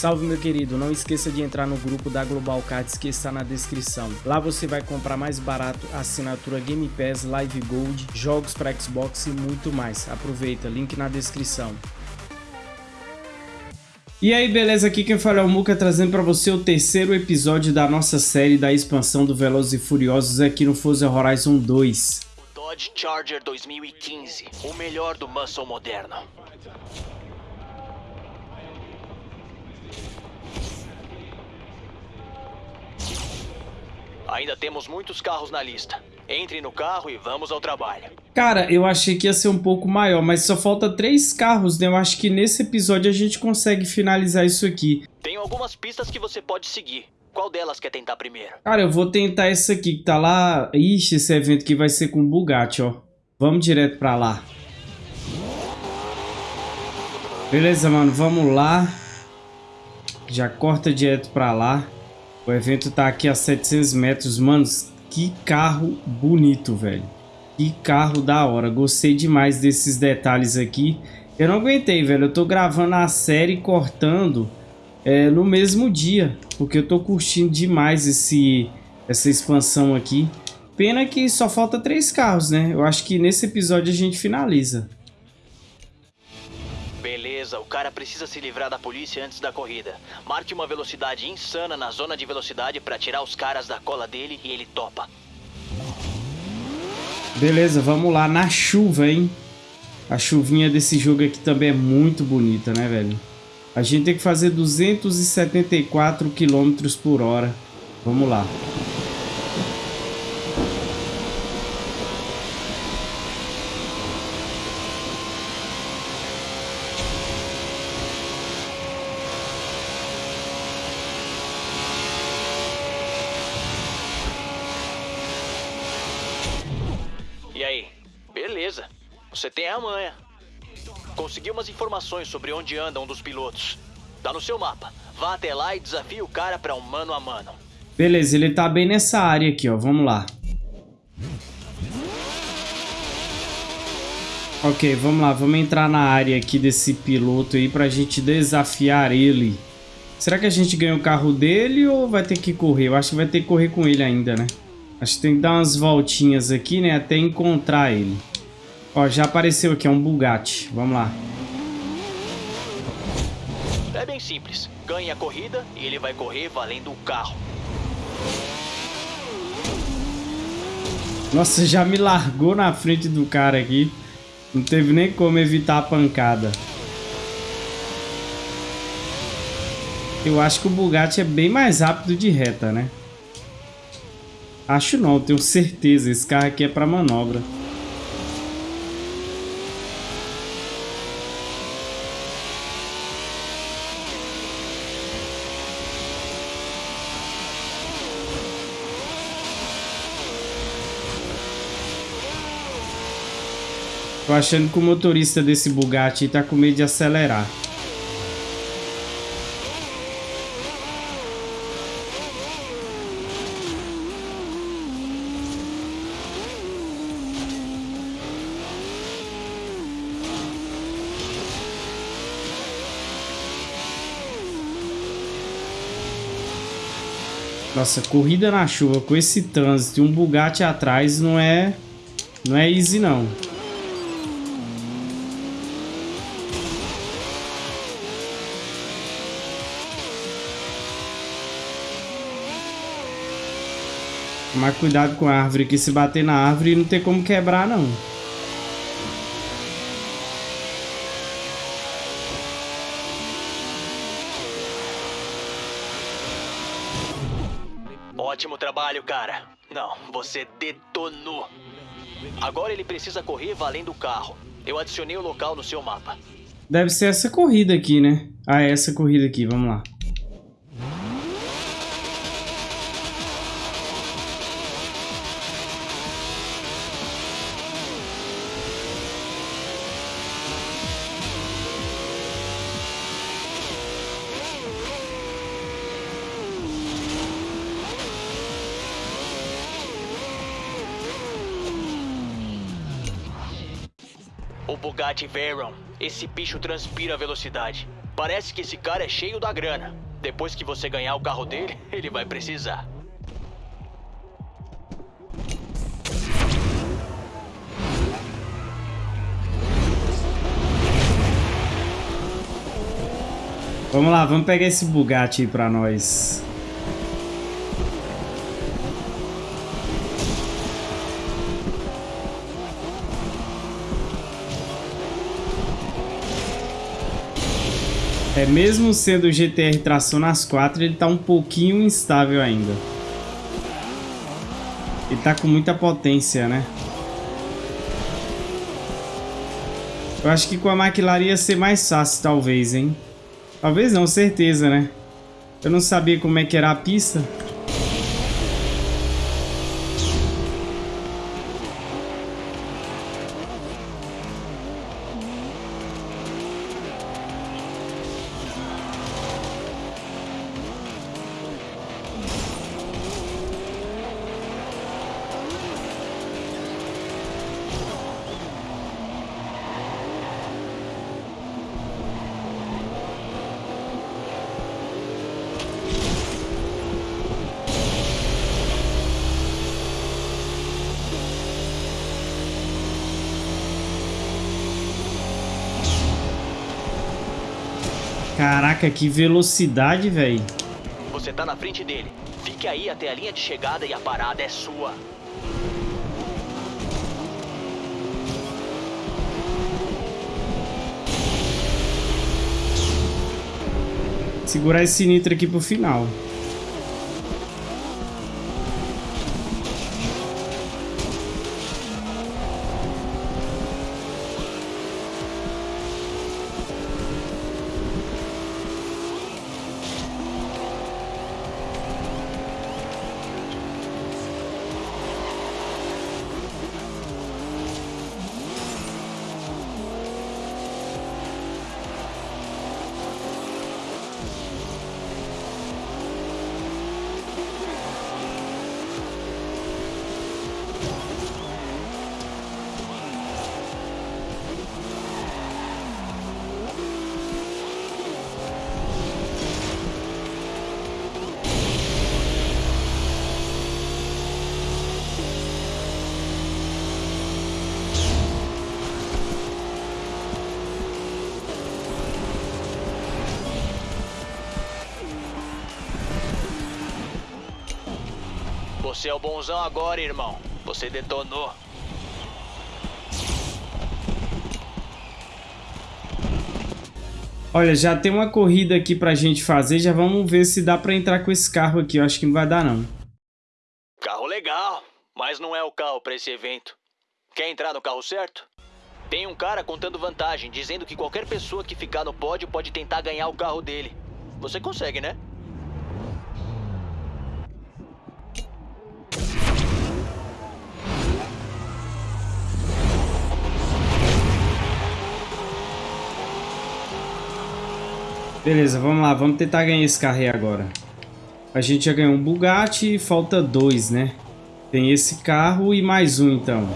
Salve meu querido, não esqueça de entrar no grupo da Global Cards que está na descrição. Lá você vai comprar mais barato assinatura Game Pass, Live Gold, jogos para Xbox e muito mais. Aproveita, link na descrição. E aí, beleza? Aqui quem fala é o Muka, trazendo para você o terceiro episódio da nossa série da expansão do Velozes e Furiosos aqui no Forza Horizon 2. O Dodge Charger 2015, o melhor do muscle moderno. Ainda temos muitos carros na lista. Entre no carro e vamos ao trabalho. Cara, eu achei que ia ser um pouco maior, mas só falta três carros, né? Eu acho que nesse episódio a gente consegue finalizar isso aqui. Tem algumas pistas que você pode seguir. Qual delas quer tentar primeiro? Cara, eu vou tentar essa aqui que tá lá... Ixi, esse evento aqui vai ser com Bugatti, ó. Vamos direto pra lá. Beleza, mano, vamos lá. Já corta direto pra lá. O evento tá aqui a 700 metros. Mano, que carro bonito, velho. Que carro da hora. Gostei demais desses detalhes aqui. Eu não aguentei, velho. Eu tô gravando a série cortando é, no mesmo dia. Porque eu tô curtindo demais esse, essa expansão aqui. Pena que só falta três carros, né? Eu acho que nesse episódio a gente finaliza. Beleza, o cara precisa se livrar da polícia antes da corrida. Marque uma velocidade insana na zona de velocidade para tirar os caras da cola dele e ele topa. Beleza, vamos lá na chuva, hein? A chuvinha desse jogo aqui também é muito bonita, né, velho? A gente tem que fazer 274 km por hora. Vamos lá. Consegui umas informações sobre onde anda um dos pilotos. Tá no seu mapa. Vá até lá e desafie o cara para um mano a mano. Beleza, ele tá bem nessa área aqui, ó. Vamos lá. Ok, vamos lá. Vamos entrar na área aqui desse piloto aí pra gente desafiar ele. Será que a gente ganha o carro dele ou vai ter que correr? Eu acho que vai ter que correr com ele ainda, né? Acho que tem que dar umas voltinhas aqui, né? Até encontrar ele. Ó, já apareceu aqui, é um Bugatti. Vamos lá. É bem simples. Ganhe a corrida e ele vai correr valendo o carro. Nossa, já me largou na frente do cara aqui. Não teve nem como evitar a pancada. Eu acho que o Bugatti é bem mais rápido de reta, né? Acho não, tenho certeza. Esse carro aqui é para manobra. Tô achando que o motorista desse Bugatti tá com medo de acelerar. Nossa, corrida na chuva com esse trânsito e um Bugatti atrás não é não é easy não. Tomar cuidado com a árvore que se bater na árvore não tem como quebrar não. Ótimo trabalho, cara. Não, você detonou. Agora ele precisa correr valendo o carro. Eu adicionei o local no seu mapa. Deve ser essa corrida aqui, né? Ah, é essa corrida aqui, vamos lá. Bugatti Veyron. Esse bicho transpira velocidade. Parece que esse cara é cheio da grana. Depois que você ganhar o carro dele, ele vai precisar. Vamos lá, vamos pegar esse Bugatti aí pra nós. É, mesmo sendo o GTR tração nas quatro, ele tá um pouquinho instável ainda. Ele tá com muita potência, né? Eu acho que com a McLaren ia ser mais fácil, talvez, hein? Talvez não, certeza, né? Eu não sabia como é que era a pista. Caraca, que velocidade, velho. Você tá na frente dele. Fique aí até a linha de chegada e a parada é sua. Segurar esse nitro aqui pro final. Você é o bonzão agora, irmão. Você detonou. Olha, já tem uma corrida aqui pra gente fazer. Já vamos ver se dá pra entrar com esse carro aqui. Eu acho que não vai dar, não. Carro legal, mas não é o carro pra esse evento. Quer entrar no carro certo? Tem um cara contando vantagem, dizendo que qualquer pessoa que ficar no pódio pode tentar ganhar o carro dele. Você consegue, né? Beleza, vamos lá. Vamos tentar ganhar esse carro aí agora. A gente já ganhou um Bugatti e falta dois, né? Tem esse carro e mais um, então.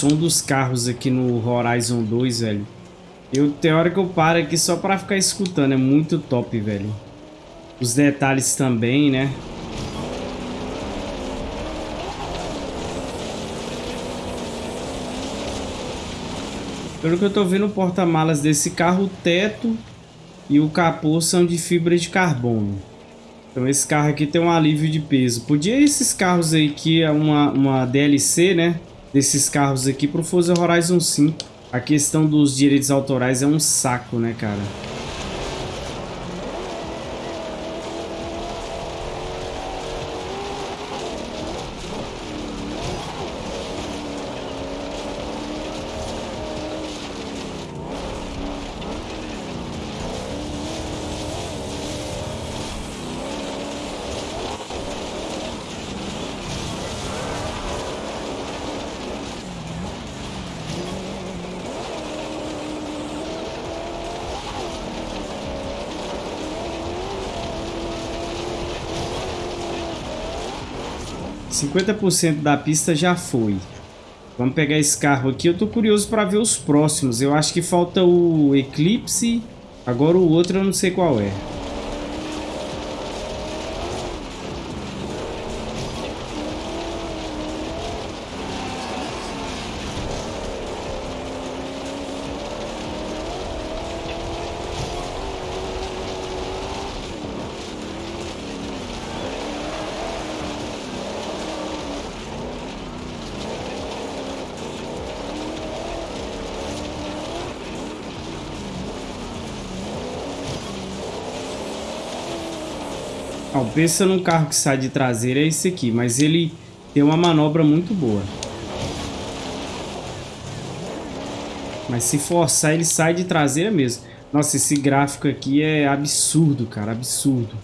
Som dos carros aqui no Horizon 2, velho. Eu, tem hora que eu paro aqui só pra ficar escutando. É muito top, velho. Os detalhes também, né? Pelo que eu tô vendo, o porta-malas desse carro, o teto e o capô são de fibra de carbono. Então esse carro aqui tem um alívio de peso. Podia esses carros aí que é uma, uma DLC, né? Desses carros aqui pro Forza Horizon 5. A questão dos direitos autorais é um saco, né, cara? 50% da pista já foi. Vamos pegar esse carro aqui. Eu tô curioso para ver os próximos. Eu acho que falta o Eclipse. Agora o outro eu não sei qual é. Ó, pensa num carro que sai de traseira é esse aqui, mas ele tem uma manobra muito boa. Mas se forçar, ele sai de traseira mesmo. Nossa, esse gráfico aqui é absurdo, cara, absurdo.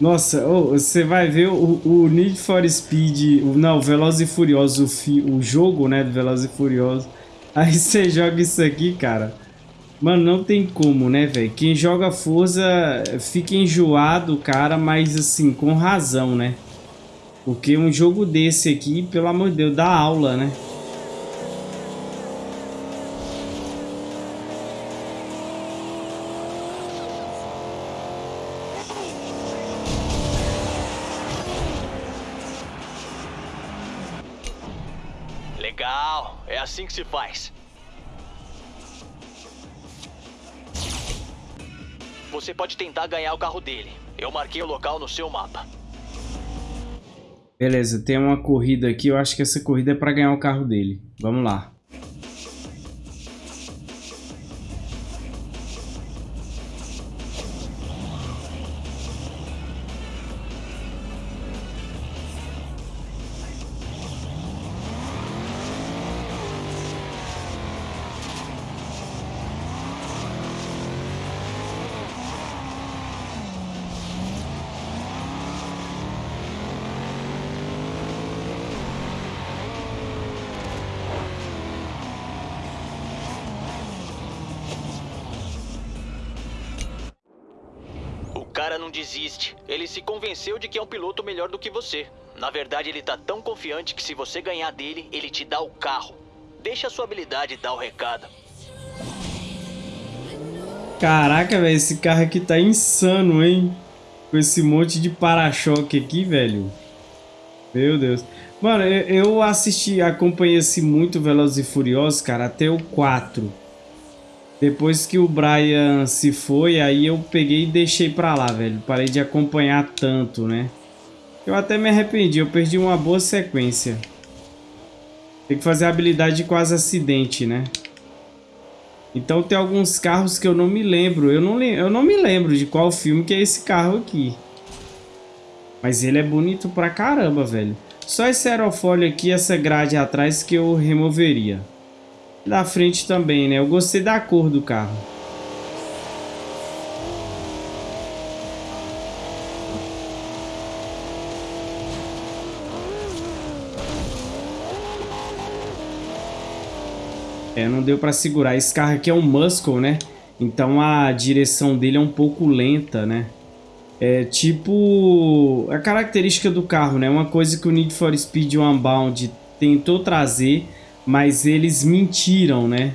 Nossa, oh, você vai ver o, o Need for Speed, o, não, Veloz e Furioso, o, fi, o jogo, né, do Veloz e Furioso. Aí você joga isso aqui, cara. Mano, não tem como, né, velho? Quem joga Forza fica enjoado, cara, mas assim, com razão, né? Porque um jogo desse aqui, pelo amor de Deus, dá aula, né? Legal, é assim que se faz. Você pode tentar ganhar o carro dele. Eu marquei o local no seu mapa. Beleza, tem uma corrida aqui. Eu acho que essa corrida é para ganhar o carro dele. Vamos lá. Desiste. Ele se convenceu de que é um piloto melhor do que você. Na verdade, ele tá tão confiante que se você ganhar dele, ele te dá o carro. Deixa a sua habilidade dar o recado. Caraca, velho, esse carro aqui tá insano, hein? Com esse monte de para-choque aqui, velho. Meu Deus. Mano, eu assisti, acompanhei-se muito Velozes e Furiosos, cara, até o 4. Depois que o Brian se foi, aí eu peguei e deixei pra lá, velho. Parei de acompanhar tanto, né? Eu até me arrependi, eu perdi uma boa sequência. Tem que fazer a habilidade de quase acidente, né? Então tem alguns carros que eu não me lembro. Eu não, eu não me lembro de qual filme que é esse carro aqui. Mas ele é bonito pra caramba, velho. Só esse aerofólio aqui, essa grade atrás que eu removeria da frente também, né? Eu gostei da cor do carro. É, não deu para segurar. Esse carro aqui é um Muscle, né? Então a direção dele é um pouco lenta, né? É tipo a característica do carro, né? Uma coisa que o Need for Speed Unbound tentou trazer mas eles mentiram, né?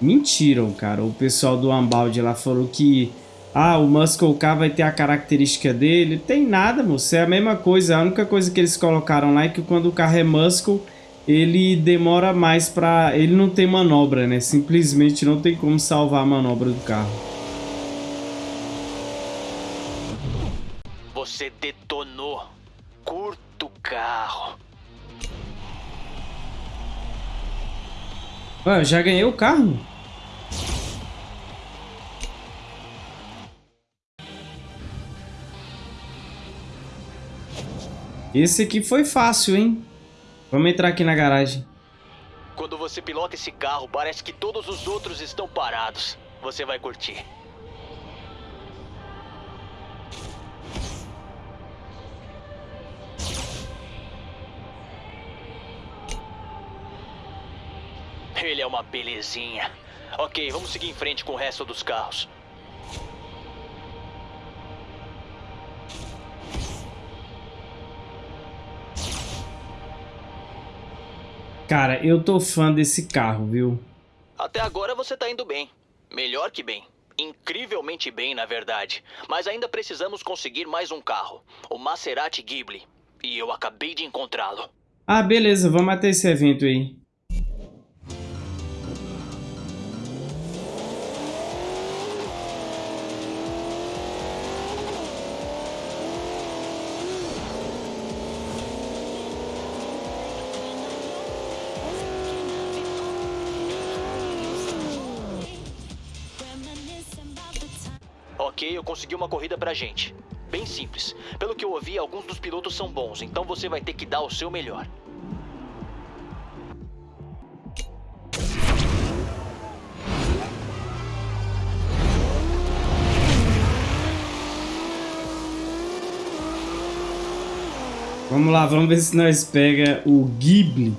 Mentiram, cara. O pessoal do Unbound lá falou que ah, o Muscle Car vai ter a característica dele. Tem nada, moço. É a mesma coisa. A única coisa que eles colocaram lá é que quando o carro é Muscle, ele demora mais pra... Ele não tem manobra, né? Simplesmente não tem como salvar a manobra do carro. Você detonou. Curto carro. Ué, eu já ganhei o carro? Esse aqui foi fácil, hein? Vamos entrar aqui na garagem. Quando você pilota esse carro, parece que todos os outros estão parados. Você vai curtir. Uma belezinha. Ok, vamos seguir em frente com o resto dos carros. Cara, eu tô fã desse carro, viu? Até agora você tá indo bem. Melhor que bem. Incrivelmente bem, na verdade. Mas ainda precisamos conseguir mais um carro. O Maserati Ghibli. E eu acabei de encontrá-lo. Ah, beleza. Vamos até esse evento aí. Eu consegui uma corrida pra gente. Bem simples. Pelo que eu ouvi, alguns dos pilotos são bons, então você vai ter que dar o seu melhor. Vamos lá, vamos ver se nós pega o Ghibli.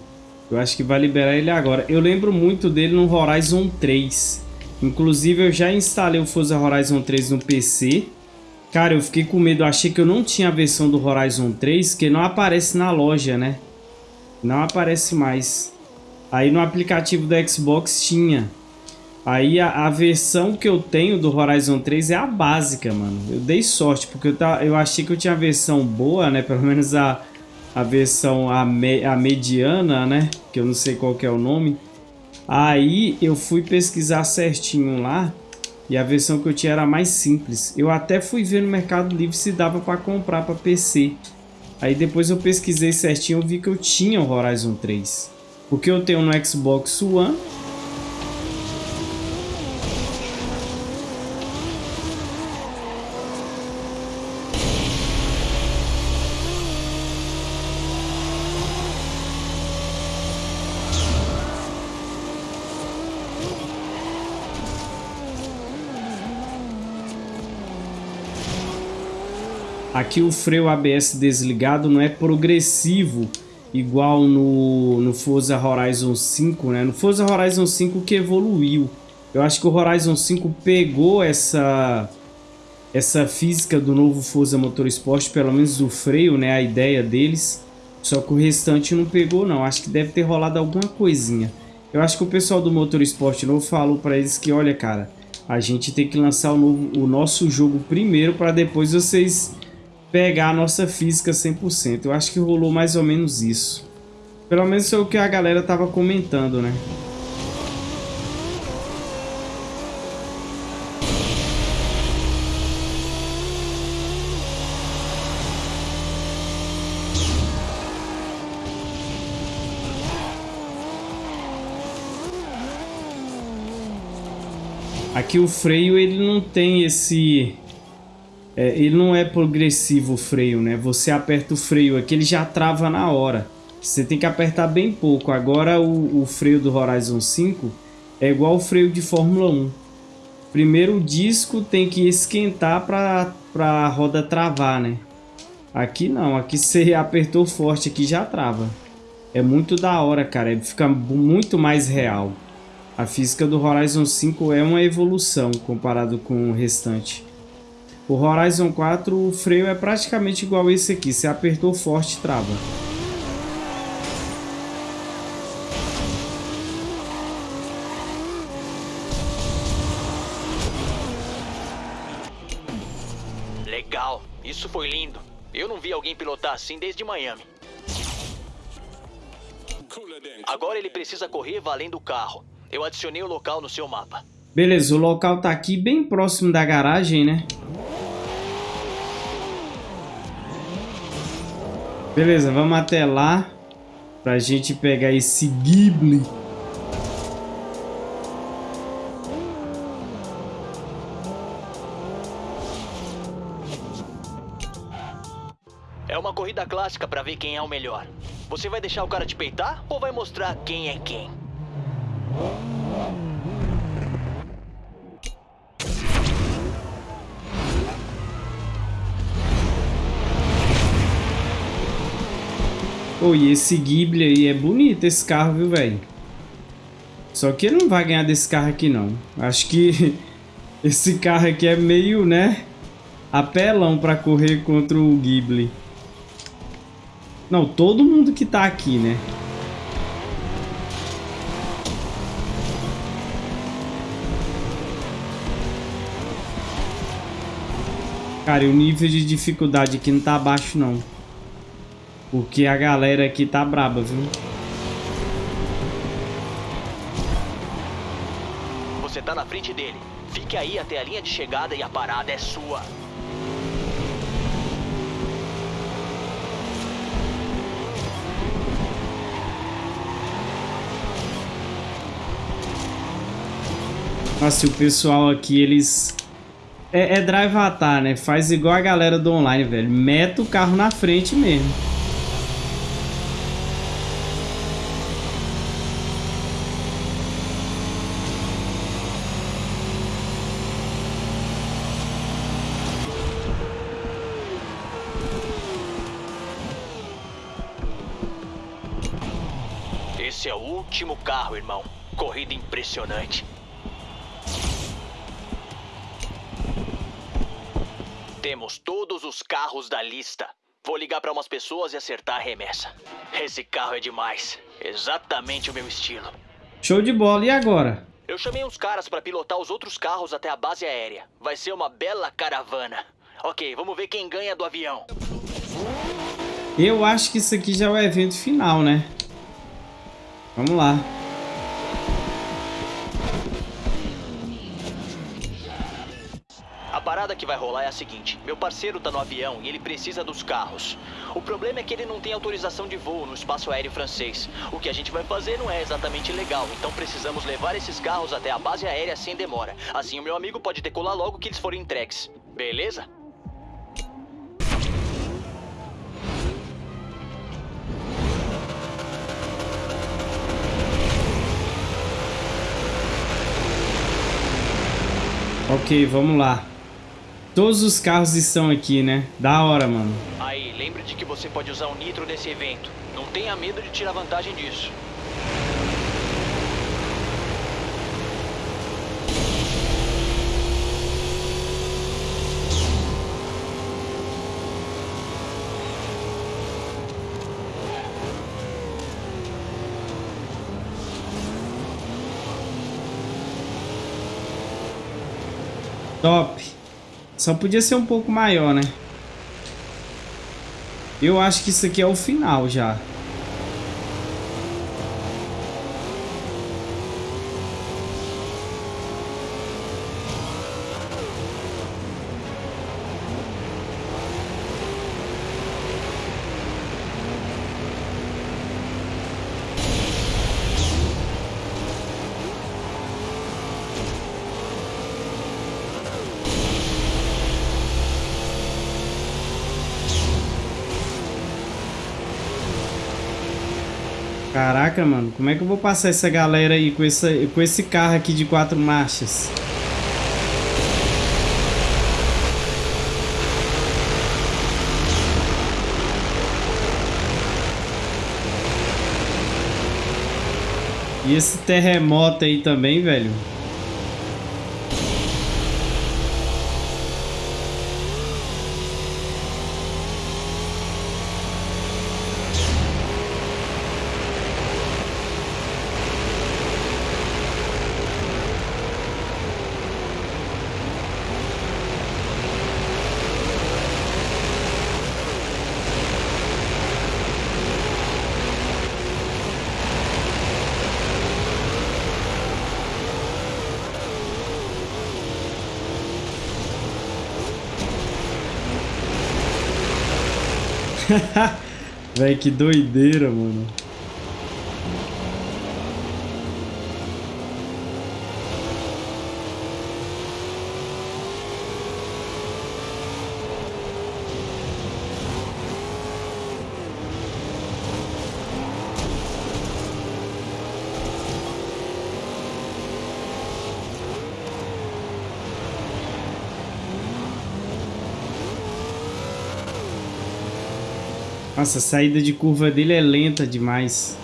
Eu acho que vai liberar ele agora. Eu lembro muito dele no Horizon 3. Inclusive eu já instalei o Forza Horizon 3 no PC. Cara, eu fiquei com medo, eu achei que eu não tinha a versão do Horizon 3, que não aparece na loja, né? Não aparece mais. Aí no aplicativo do Xbox tinha. Aí a, a, versão que eu tenho do Horizon 3 é a básica, mano. Eu dei sorte, porque eu, tá, eu achei que eu tinha a versão boa, né? Pelo menos a, a versão a, me, a mediana, né? Que eu não sei qual que é o nome. Aí eu fui pesquisar certinho lá e a versão que eu tinha era mais simples. Eu até fui ver no Mercado Livre se dava para comprar para PC. Aí depois eu pesquisei certinho e vi que eu tinha o Horizon 3. Porque eu tenho no Xbox One Aqui o freio ABS desligado não é progressivo, igual no, no Forza Horizon 5, né? No Forza Horizon 5 que evoluiu. Eu acho que o Horizon 5 pegou essa essa física do novo Forza Motorsport, pelo menos o freio, né, a ideia deles. Só que o restante não pegou não, acho que deve ter rolado alguma coisinha. Eu acho que o pessoal do Motorsport novo falou para eles que, olha cara, a gente tem que lançar o, novo, o nosso jogo primeiro para depois vocês pegar a nossa física 100%. Eu acho que rolou mais ou menos isso. Pelo menos foi o que a galera tava comentando, né? Aqui o freio ele não tem esse é, ele não é progressivo o freio, né? Você aperta o freio aqui, ele já trava na hora. Você tem que apertar bem pouco. Agora o, o freio do Horizon 5 é igual o freio de Fórmula 1. Primeiro o disco tem que esquentar para a roda travar, né? Aqui não, aqui você apertou forte aqui já trava. É muito da hora, cara, fica muito mais real. A física do Horizon 5 é uma evolução comparado com o restante. O Horizon 4, o freio é praticamente igual esse aqui. Se apertou forte, trava. Legal. Isso foi lindo. Eu não vi alguém pilotar assim desde Miami. Agora ele precisa correr valendo o carro. Eu adicionei o local no seu mapa. Beleza, o local tá aqui bem próximo da garagem, né? Beleza, vamos até lá pra gente pegar esse Ghibli. É uma corrida clássica pra ver quem é o melhor. Você vai deixar o cara te peitar ou vai mostrar quem é quem? Oi e esse Ghibli aí é bonito esse carro, viu, velho? Só que ele não vai ganhar desse carro aqui, não. Acho que esse carro aqui é meio, né? Apelão pra correr contra o Ghibli. Não, todo mundo que tá aqui, né? Cara, o nível de dificuldade aqui não tá baixo, não. Porque a galera aqui tá braba, viu? Você tá na frente dele. Fique aí até a linha de chegada e a parada é sua. Nossa, e o pessoal aqui, eles... É, é drive atar, né? Faz igual a galera do online, velho. Meta o carro na frente mesmo. Esse é o último carro, irmão. Corrida impressionante. Temos todos os carros da lista. Vou ligar para umas pessoas e acertar a remessa. Esse carro é demais. Exatamente o meu estilo. Show de bola. E agora? Eu chamei uns caras para pilotar os outros carros até a base aérea. Vai ser uma bela caravana. Ok, vamos ver quem ganha do avião. Eu acho que isso aqui já é o evento final, né? Vamos lá. Parada que vai rolar é a seguinte: meu parceiro tá no avião e ele precisa dos carros. O problema é que ele não tem autorização de voo no espaço aéreo francês. O que a gente vai fazer não é exatamente legal, então precisamos levar esses carros até a base aérea sem demora. Assim o meu amigo pode decolar logo que eles forem entregues. Beleza? Ok, vamos lá. Todos os carros estão aqui, né? Da hora, mano. Aí, lembre de que você pode usar o nitro nesse evento. Não tenha medo de tirar vantagem disso. Top. Só podia ser um pouco maior, né? Eu acho que isso aqui é o final já. Caraca, mano, como é que eu vou passar essa galera aí com, essa, com esse carro aqui de quatro marchas? E esse terremoto aí também, velho. Véi, que doideira, mano. Nossa, a saída de curva dele é lenta demais.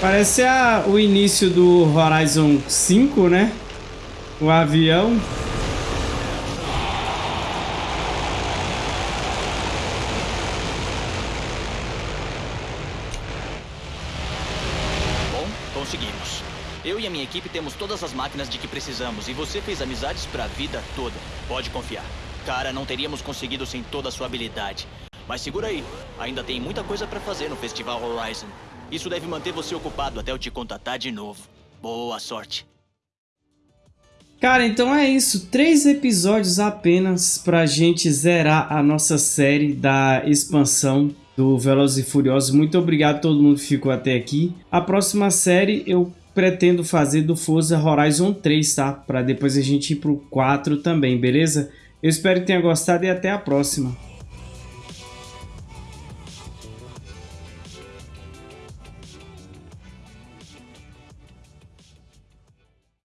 Parece a, o início do Horizon 5, né? O avião. Bom, conseguimos. Eu e a minha equipe temos todas as máquinas de que precisamos e você fez amizades pra vida toda. Pode confiar. Cara, não teríamos conseguido sem toda a sua habilidade. Mas segura aí, ainda tem muita coisa pra fazer no Festival Horizon. Isso deve manter você ocupado até eu te contatar de novo. Boa sorte. Cara, então é isso. Três episódios apenas pra gente zerar a nossa série da expansão do Velozes e Furiosos. Muito obrigado a todo mundo que ficou até aqui. A próxima série eu pretendo fazer do Forza Horizon 3, tá? Pra depois a gente ir pro 4 também, beleza? Eu espero que tenha gostado e até a próxima.